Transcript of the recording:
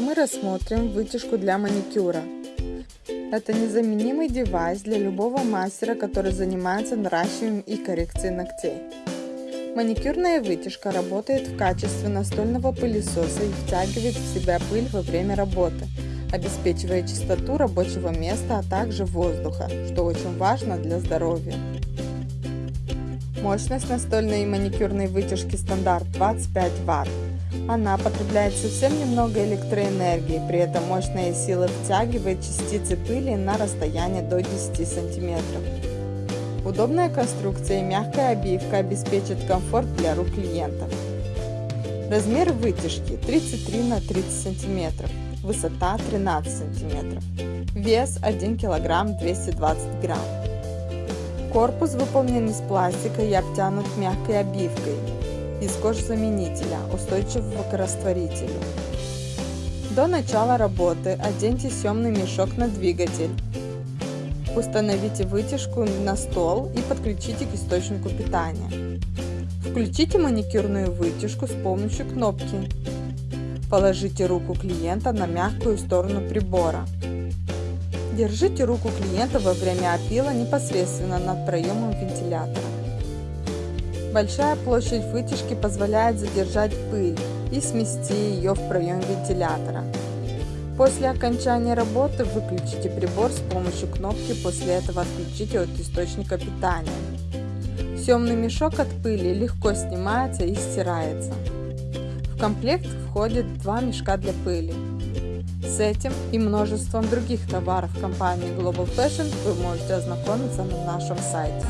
мы рассмотрим вытяжку для маникюра. Это незаменимый девайс для любого мастера, который занимается наращиванием и коррекцией ногтей. Маникюрная вытяжка работает в качестве настольного пылесоса и втягивает в себя пыль во время работы, обеспечивая чистоту рабочего места, а также воздуха, что очень важно для здоровья. Мощность настольной и маникюрной вытяжки стандарт 25 Вт. Она потребляет совсем немного электроэнергии, при этом мощная сила втягивает частицы пыли на расстояние до 10 см. Удобная конструкция и мягкая обивка обеспечат комфорт для рук клиентов. Размер вытяжки 33 на 30 см, высота 13 см, вес 1 кг 220 грамм. Корпус выполнен из пластика и обтянут мягкой обивкой из кожзаменителя, устойчивого к растворителю. До начала работы оденьте съемный мешок на двигатель. Установите вытяжку на стол и подключите к источнику питания. Включите маникюрную вытяжку с помощью кнопки. Положите руку клиента на мягкую сторону прибора. Держите руку клиента во время опила непосредственно над проемом вентилятора. Большая площадь вытяжки позволяет задержать пыль и смести ее в проем вентилятора. После окончания работы выключите прибор с помощью кнопки, после этого отключите от источника питания. Съемный мешок от пыли легко снимается и стирается. В комплект входит два мешка для пыли. С этим и множеством других товаров компании Global Fashion вы можете ознакомиться на нашем сайте.